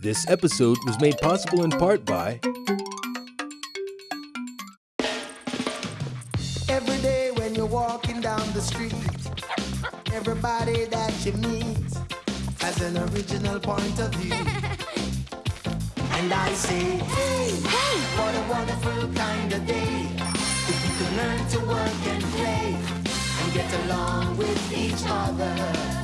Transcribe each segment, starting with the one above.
This episode was made possible in part by Every day when you're walking down the street, everybody that you meet has an original point of view. And I say, hey, hey, what a wonderful kind of day. If you can learn to work and play and get along with each other.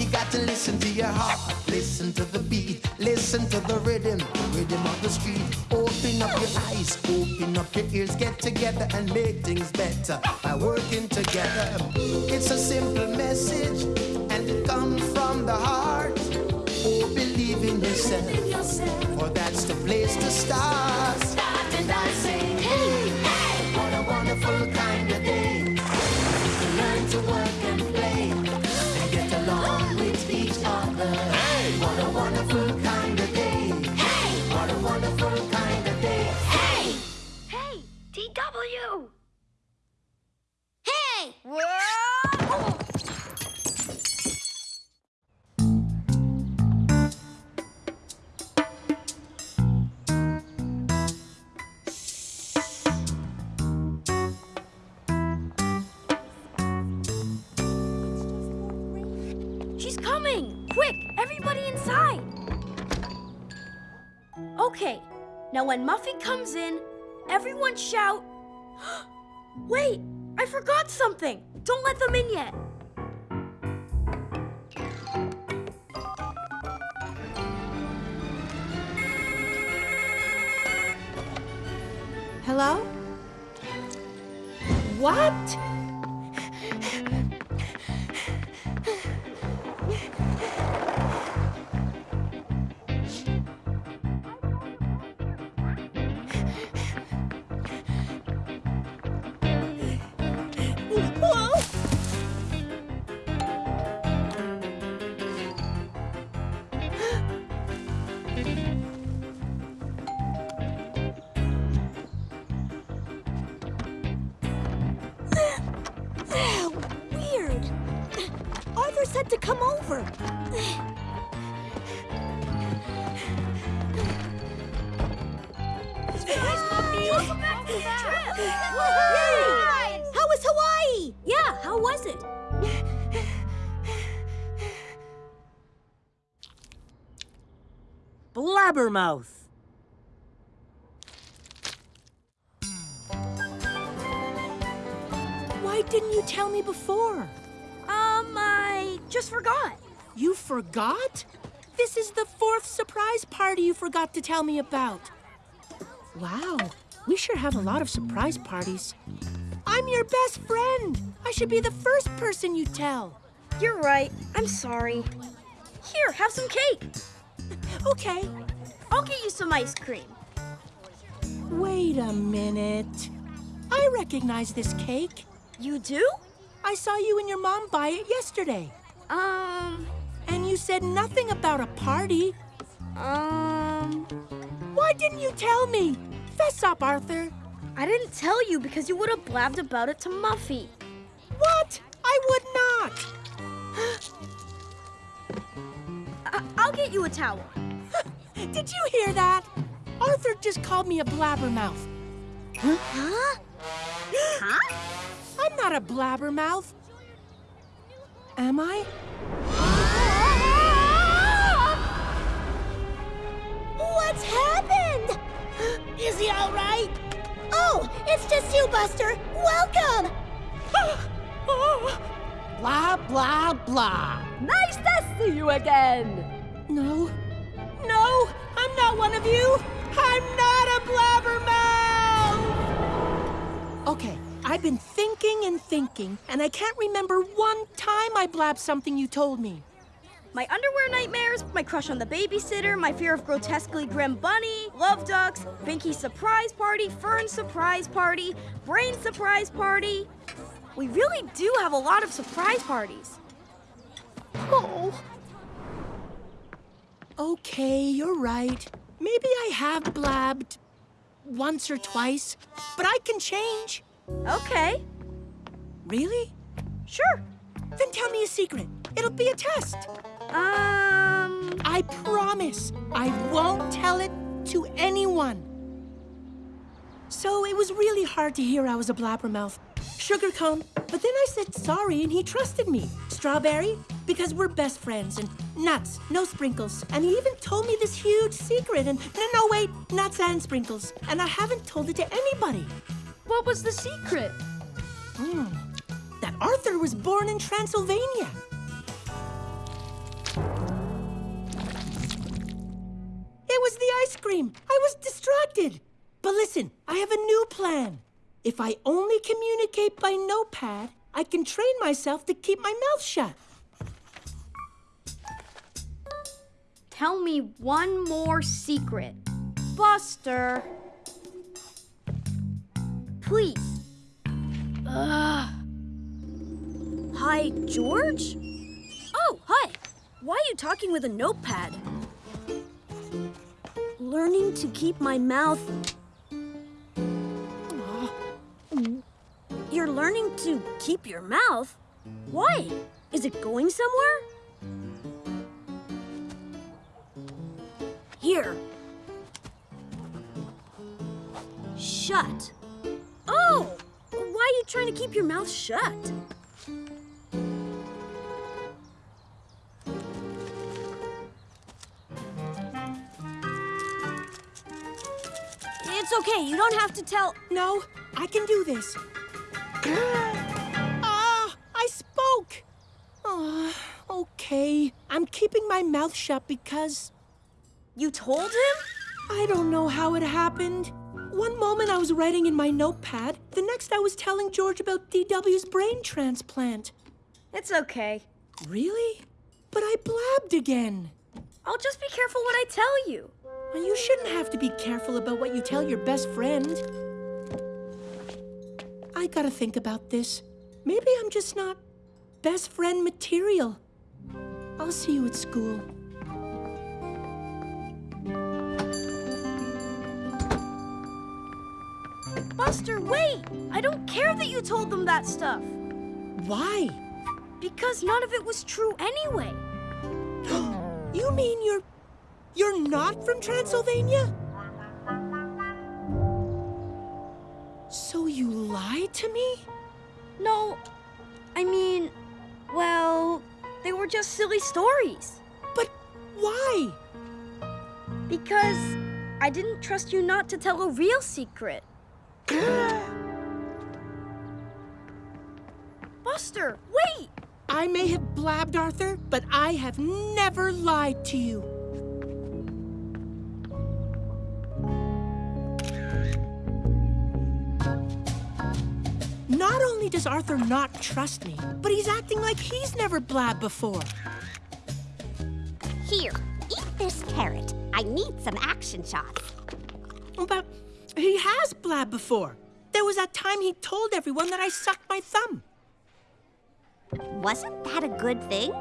You got to listen to your heart, listen to the beat, listen to the rhythm, the rhythm of the street. Open up your eyes, open up your ears, get together and make things better by working together. It's a simple message and it comes from the heart. Oh, believe in yourself, for that's the place to start. When Muffy comes in, everyone shout. Wait, I forgot something! Don't let them in yet! Hello? What? Yay! How was Hawaii? Yeah, how was it? Blabbermouth. Why didn't you tell me before? Um, I just forgot. You forgot? This is the fourth surprise party you forgot to tell me about. Wow, we sure have a lot of surprise parties. I'm your best friend. I should be the first person you tell. You're right. I'm sorry. Here, have some cake. Okay, I'll get you some ice cream. wait a minute. I recognize this cake. You do? I saw you and your mom buy it yesterday. Um, And you said nothing about a party. um, Why didn't you tell me? Fess up, Arthur. I didn't tell you because you would have blabbed about it to Muffy. What? I would not. I- I'll get you a towel. Did you hear that? Arthur just called me a blabbermouth. Huh? huh? I'm not a blabbermouth. Am I? What's happened? Is he all right? Oh, it's just you, Buster. Welcome. Blah, blah, blah. Nice to see you again. No. No, I'm not one of you. I'm not a blabbermouth. Okay, I've been thinking and thinking, and I can't remember one time I blabbed something you told me. My underwear nightmares, my crush on the babysitter, my fear of grotesquely grim bunny, love ducks, Binky's surprise party, Fern's surprise party, Brain's surprise party. We really do have a lot of surprise parties. Oh. Okay, you're right. Maybe I have blabbed once or twice, but I can change. Okay, Really? sure. Then tell me a secret. It'll be a test. Um, I promise I won't tell it to anyone. So it was really hard to hear I was a blabbermouth. Sugar cone, but then I said sorry and he trusted me. Strawberry, because we're best friends, and nuts, no sprinkles. And he even told me this huge secret, and no, no, wait, nuts and sprinkles. And I haven't told it to anybody. What was the secret? That Arthur was born in Transylvania. It was the ice cream. I was distracted. But listen, I have a new plan. If I only communicate by notepad, I can train myself to keep my mouth shut. Tell me one more secret. Buster. Please. Ugh. Hi, George? Oh, hi. Why are you talking with a notepad? Learning to keep my mouth. You're learning to keep your mouth? Why? Is it going somewhere? Here. Shut. Oh! Why are you trying to keep your mouth shut? Okay. You don't have to tell. No, I can do this. Ah, I spoke. Ah, okay. I'm keeping my mouth shut because You told him? I don't know how it happened. One moment I was writing in my notepad, the next I was telling George about DW's brain transplant. It's okay. Really? But I blabbed again. I'll just be careful what I tell you. Well, you shouldn't have to be careful about what you tell your best friend. I gotta think about this. Maybe I'm just not best friend material. I'll see you at school. Buster, wait! I don't care that you told them that stuff. Why? Because none of it was true anyway. You mean you're. You're not from Transylvania? So you lied to me? No, I mean, well, they were just silly stories. But why? Because I didn't trust you not to tell a real secret. Buster, wait! I may have blabbed, Arthur, but I have never lied to you. Does Arthur not trust me, but he's acting like he's never blabbed before. Here, eat this carrot. I need some action shots. Oh, but he has blabbed before. There was that time he told everyone that I sucked my thumb. Wasn't that a good thing?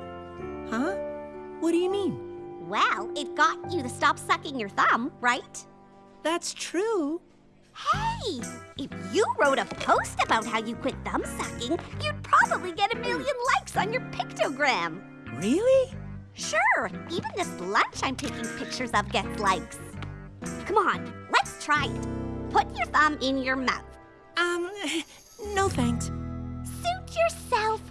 Huh? What do you mean? Well, it got you to stop sucking your thumb, right? That's true. Hey, if you wrote a post about how you quit thumb sucking, you'd probably get a million likes on your pictogram. Really? Sure, even this lunch I'm taking pictures of gets likes. Come on, let's try it. Put your thumb in your mouth. Um, no thanks. Suit yourself.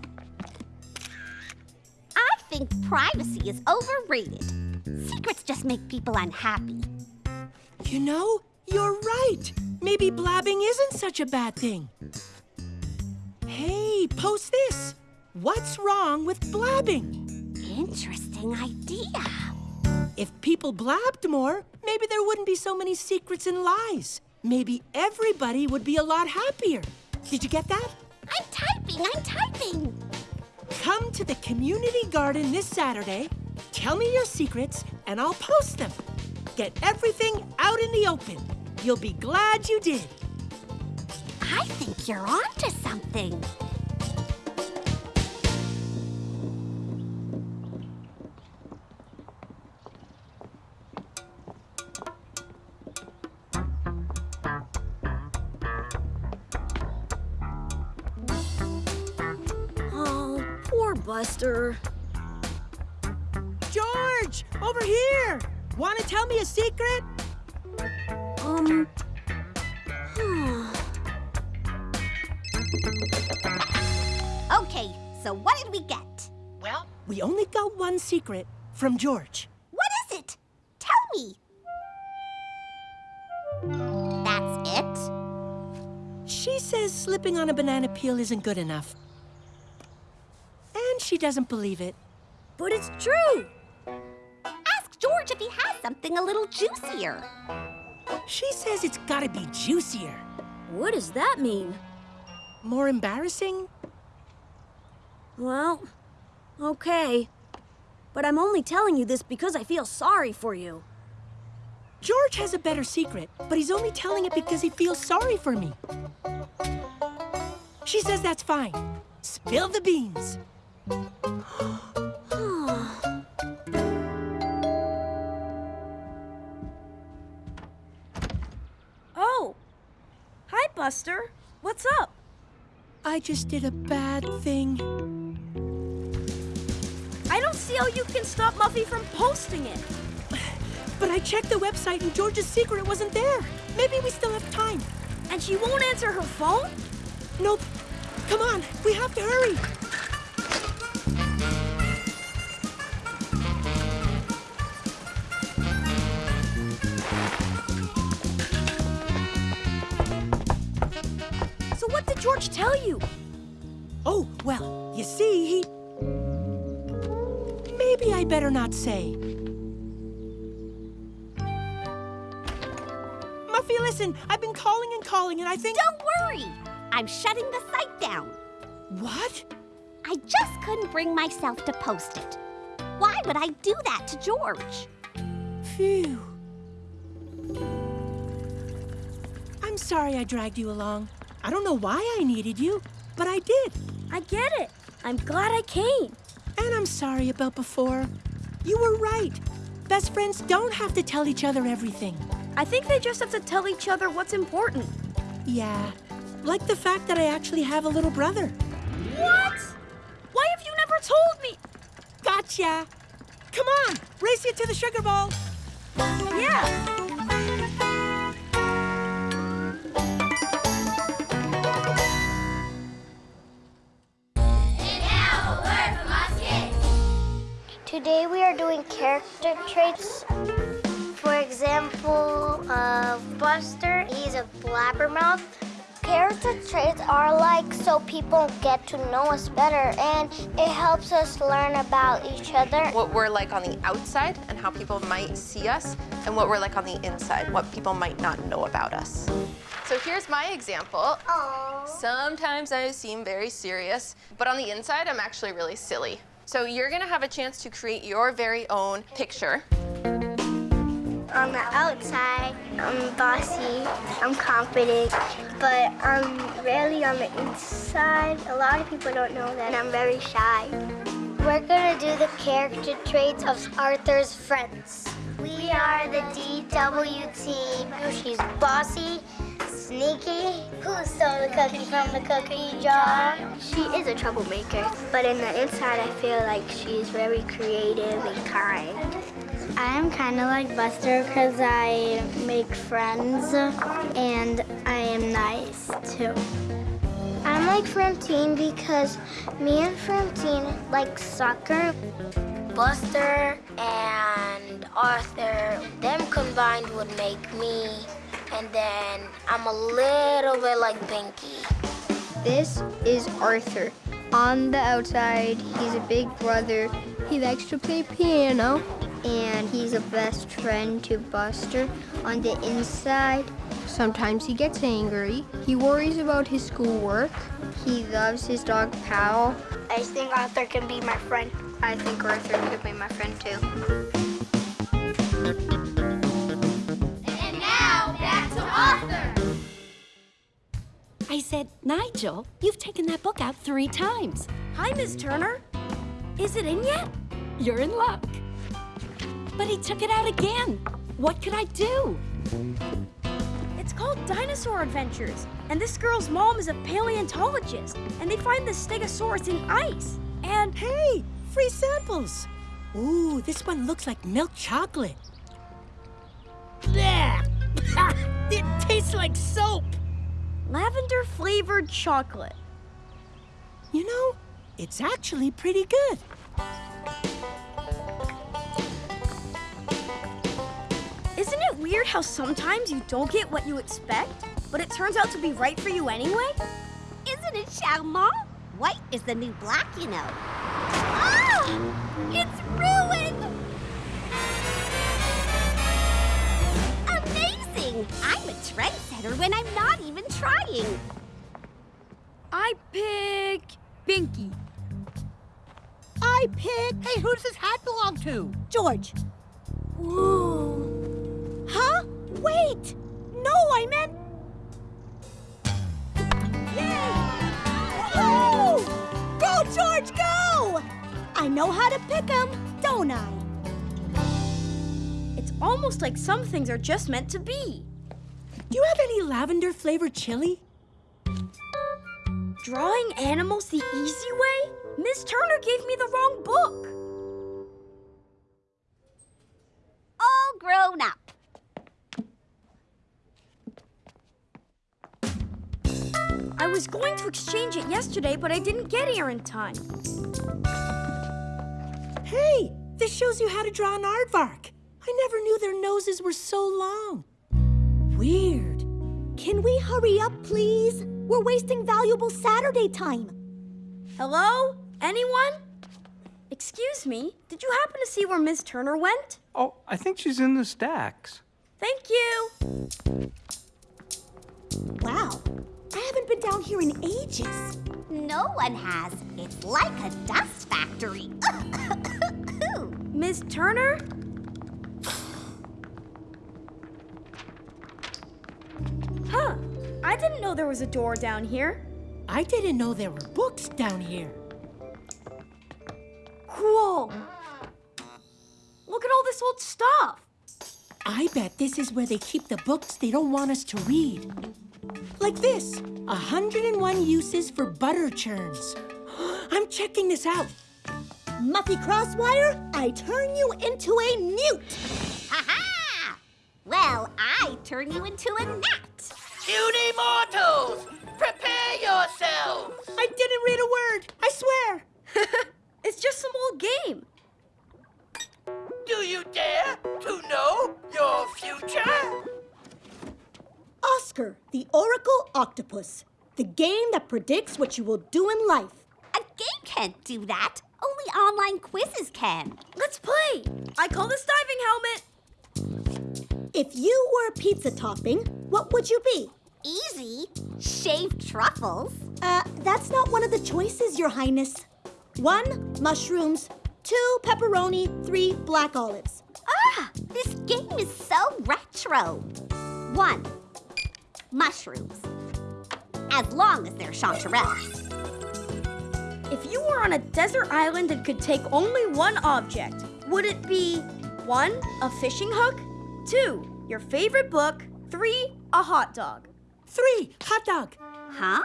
I think privacy is overrated. Secrets just make people unhappy. You know, you're right. Maybe blabbing isn't such a bad thing. Hey, post this. What's wrong with blabbing? Interesting idea. If people blabbed more, maybe there wouldn't be so many secrets and lies. Maybe everybody would be a lot happier. Did you get that? I'm typing, I'm typing. Come to the community garden this Saturday, tell me your secrets, and I'll post them. Get everything out in the open. You'll be glad you did. I think you're onto something. Oh, poor Buster. George! George, over here! Want to tell me a secret? Um. Okay, so what did we get? Well, we only got one secret from George. What is it? Tell me. That's it? She says slipping on a banana peel isn't good enough. And she doesn't believe it. But it's true. Ask George if he has something a little juicier. She says it's gotta be juicier. What does that mean? More embarrassing? Well, okay. But I'm only telling you this because I feel sorry for you. George has a better secret, but he's only telling it because he feels sorry for me. She says that's fine. Spill the beans. Buster. What's up? I just did a bad thing. I don't see how you can stop Muffy from posting it. But I checked the website and George's secret wasn't there. Maybe we still have time. And she won't answer her phone? Nope. Come on, we have to hurry. George tell you? Oh, well, you see, he... Maybe I better not say. Muffy, listen, I've been calling and calling, and I think... Don't worry. I'm shutting the site down. What? I just couldn't bring myself to post it. Why would I do that to George? Phew. I'm sorry I dragged you along. I don't know why I needed you, but I did. I get it. I'm glad I came. And I'm sorry about before. You were right. Best friends don't have to tell each other everything. I think they just have to tell each other what's important. Yeah, like the fact that I actually have a little brother. What? Why have you never told me? Gotcha! Come on, race you to the sugar bowl. Yeah. Today we are doing character traits. For example, uh, Buster, he's a blabbermouth. Character traits are like so people get to know us better and it helps us learn about each other. what we're like on the outside and how people might see us, and what we're like on the inside, what people might not know about us. So here's my example. Aww. Sometimes I seem very serious, but on the inside, I'm actually really silly. So you're gonna have a chance to create your very own picture. On the outside, I'm bossy, I'm confident, but I'm really on the inside. A lot of people don't know that I'm very shy. We're gonna do the character traits of Arthur's friends. We are the DW team. She's bossy, sneaky. Who stole the cookie from the cookie jar? She is a troublemaker, but in the inside, I feel like she's very creative and kind. I'm kind of like Buster because I make friends and I am nice too. I'm like Framptine because me and Framptine like soccer. Buster and Arthur, them combined would make me, and then I'm a little bit like Binky. This is Arthur. On the outside, he's a big brother. He likes to play piano. And he's a best friend to Buster. On the inside, sometimes he gets angry. He worries about his schoolwork. He loves his dog Pal. I think Arthur can be my friend. I think Arthur could be my friend too. I said, Nigel, you've taken that book out three times. Hi, Miss Turner. Is it in yet? You're in luck. But he took it out again. What could I do? It's called Dinosaur Adventures. And this girl's mom is a paleontologist. And they find the Stegosaurus in ice. And Hey, free samples. Ooh, this one looks like milk chocolate. Blech! it tastes like soap. Lavender flavored chocolate. You know, it's actually pretty good. Isn't it weird how sometimes you don't get what you expect, but it turns out to be right for you anyway? Isn't it charmant? White is the new black, you know. Ah! It's Amazing! I'm a trendsetter when I'm not even trying. I pick Binky. I pick. Hey, who does this hat belong to? George. Ooh. Huh? Wait! No, I meant. Yay! Woo! Go, George, go! I know how to pick 'em, don't I? It's almost like some things are just meant to be. Do you have any lavender flavored chili? Drawing animals the easy way? Miss Turner gave me the wrong book. All grown up. I was going to exchange it yesterday, but I didn't get here in time. Hey, this shows you how to draw an aardvark. I never knew their noses were so long. Weird. Can we hurry up, please? We're wasting valuable Saturday time. Hello? Anyone? Excuse me, did you happen to see where Miss Turner went? Oh, I think she's in the stacks. Thank you. Wow, I haven't been down here in ages. No one has. It's like a dust factory. Miss Turner? Huh. I didn't know there was a door down here. I didn't know there were books down here. Cool. Look at all this old stuff. I bet this is where they keep the books they don't want us to read. Like this 101 uses for butter churns. I'm checking this out. Muffy Crosswire, I turn you into a newt. Ha ha! Well, I turn you into a gnat. Puny mortals, prepare yourselves! I didn't read a word, I swear. It's just some old game. Do you dare to know your future? Oscar, the Oracle Octopus, the game that predicts what you will do in life. A game can't do that. Only online quizzes can. Let's play. I call this diving helmet. If you were a pizza topping, what would you be? Easy. Shaved truffles. Uh, that's not one of the choices, Your Highness. One, mushrooms. Two, pepperoni. Three, black olives. Ah, this game is so retro. One, mushrooms. As long as they're chanterelles. If you were on a desert island and could take only one object, would it be one, a fishing hook, two, your favorite book, three, a hot dog? Three, hot dog. Huh?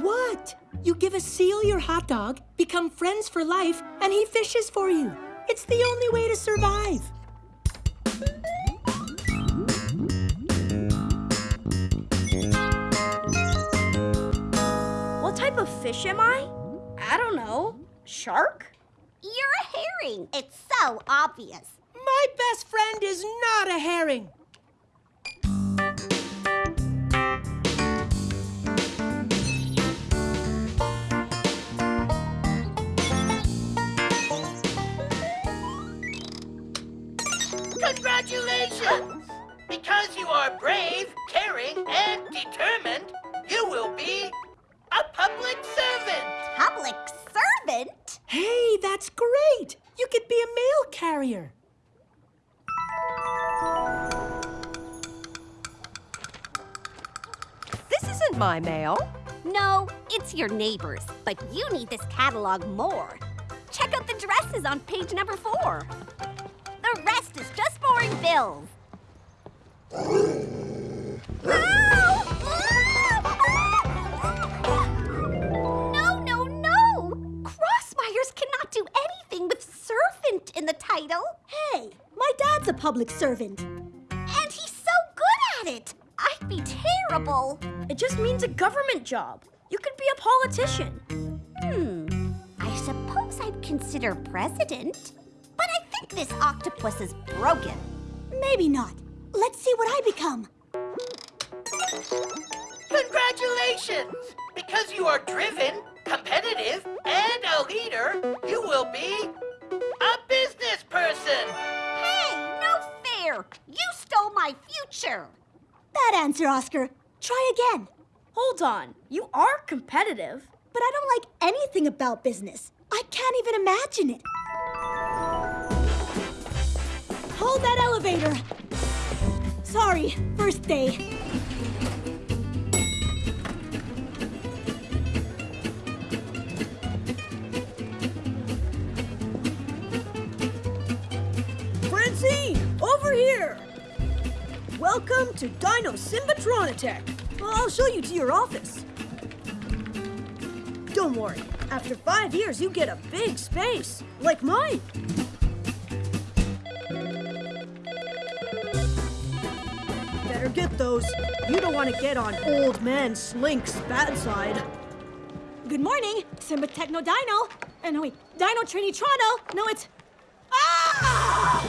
What? You give a seal your hot dog, become friends for life, and he fishes for you. It's the only way to survive. What type of fish am I? I don't know. Shark? You're a herring. It's so obvious. My best friend is not a herring. Because you are brave, caring, and determined, you will be a public servant. Public servant? Hey, that's great. You could be a mail carrier. This isn't my mail. No, it's your neighbor's, but you need this catalog more. Check out the dresses on page number four. The rest is just boring bills. No, no, no! Crosswires cannot do anything with servant in the title. Hey, my dad's a public servant. And he's so good at it. I'd be terrible. It just means a government job. You could be a politician. Hmm. I suppose I'd consider president. But I think this octopus is broken. Maybe not. Let's see what I become. Congratulations! Because you are driven, competitive, and a leader, you will be a business person. Hey, no fair! You stole my future. Bad answer, Oscar. Try again. Hold on. You are competitive. But I don't like anything about business. I can't even imagine it. Hold that elevator. Sorry, first day. Francine, over here! Welcome to Dino Simbatronitech. I'll show you to your office. Don't worry, after five years, you get a big space, like mine. Better get those. You don't want to get on old man Slink's bad side. Good morning, Simba Techno Dino. Uh, no, wait, Dino Trinitrano. No, it's. Ah!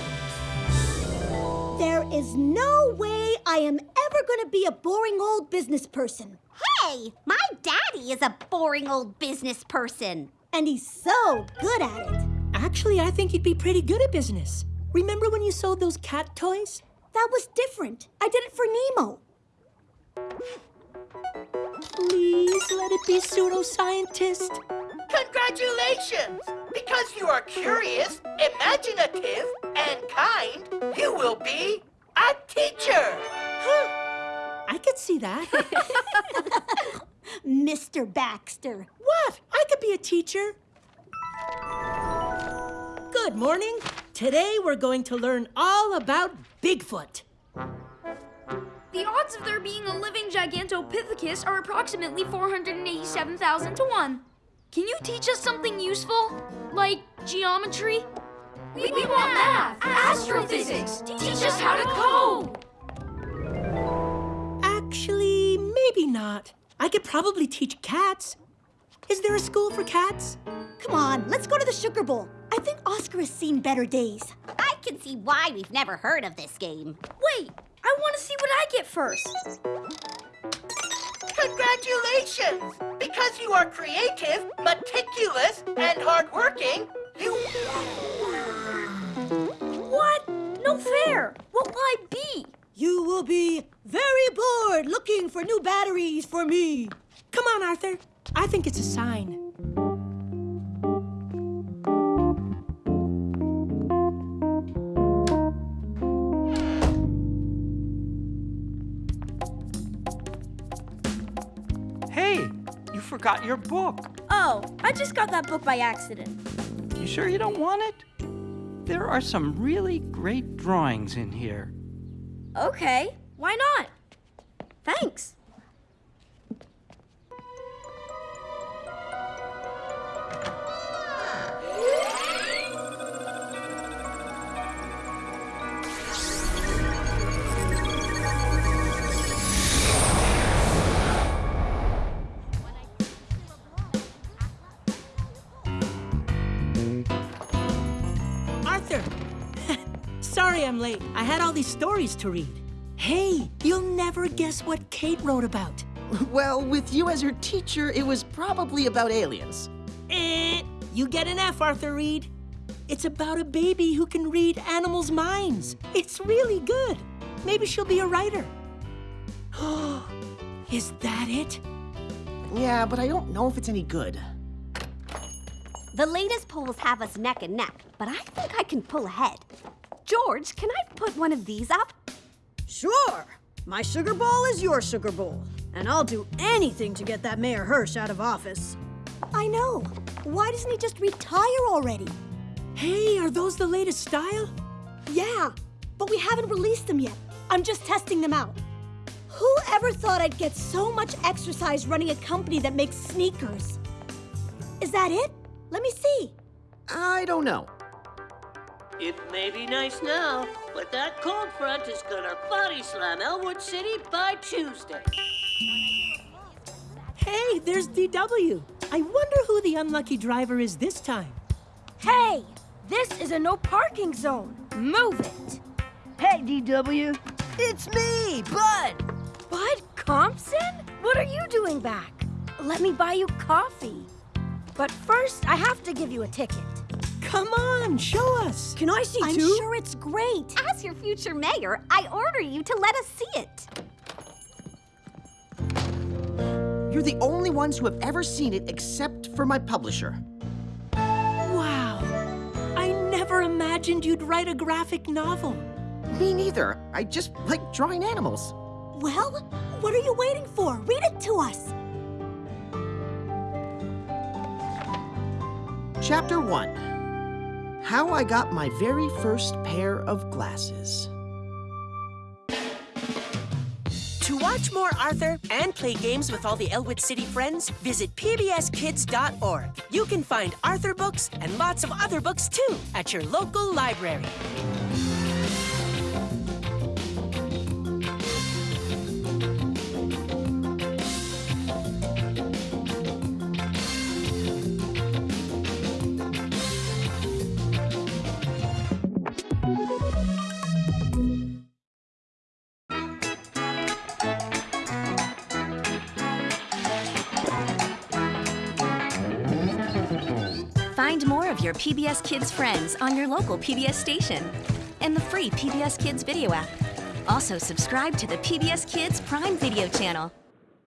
There is no way I am ever gonna be a boring old business person. Hey, my daddy is a boring old business person. And he's so good at it. Actually, I think you'd be pretty good at business. Remember when you sold those cat toys? That was different. I did it for Nemo. Please let it be pseudoscientist. Congratulations! Because you are curious, imaginative, and kind, you will be a teacher. Huh. I could see that. Mr. Baxter. What? I could be a teacher. Good morning. Today we're going to learn all about Bigfoot. The odds of there being a living Gigantopithecus are approximately 487,000 to 1. Can you teach us something useful? Like geometry? We, we want math, astrophysics. Teach us how to code. Actually, maybe not. I could probably teach cats. Is there a school for cats? Come on, let's go to the Sugar Bowl. I think Oscar has seen better days. I can see why we've never heard of this game. Wait, I want to see what I get first. Congratulations! Because you are creative, meticulous, and hardworking, you... What? No fair. What will I be? You will be very bored looking for new batteries for me. Come on, Arthur. I think it's a sign. Forgot your book. Oh, I just got that book by accident. You sure you don't want it? There are some really great drawings in here. Okay, why not? Thanks. I'm late. I had all these stories to read. Hey, you'll never guess what Kate wrote about. Well, with you as her teacher, it was probably about aliens. Eh, you get an F, Arthur Read. It's about a baby who can read animals' minds. It's really good. Maybe she'll be a writer. Is that it? Yeah, but I don't know if it's any good. The latest polls have us neck and neck, but I think I can pull ahead. George, can I put one of these up? Sure. My sugar bowl is your sugar bowl. And I'll do anything to get that Mayor Hirsch out of office. I know. Why doesn't he just retire already? Hey, are those the latest style? Yeah, but we haven't released them yet. I'm just testing them out. Who ever thought I'd get so much exercise running a company that makes sneakers? Is that it? Let me see. I don't know. It may be nice now, but that cold front is gonna body slam Elwood City by Tuesday. Hey, there's DW. I wonder who the unlucky driver is this time. Hey, this is a no parking zone. Move it. Hey, DW. It's me, Bud. Bud Compson? What are you doing back? Let me buy you coffee. But first, I have to give you a ticket. Come on, show us. Can I see I'm too? sure it's great. As your future mayor, I order you to let us see it. You're the only ones who have ever seen it except for my publisher. Wow. I never imagined you'd write a graphic novel. Me neither. I just like drawing animals. Well, what are you waiting for? Read it to us. Chapter 1 How I Got My Very First Pair of Glasses. To watch more Arthur and play games with all the Elwood City friends, visit pbskids.org. You can find Arthur books and lots of other books too at your local library. Your PBS Kids friends on your local PBS station and the free PBS Kids video app. Also, subscribe to the PBS Kids Prime Video channel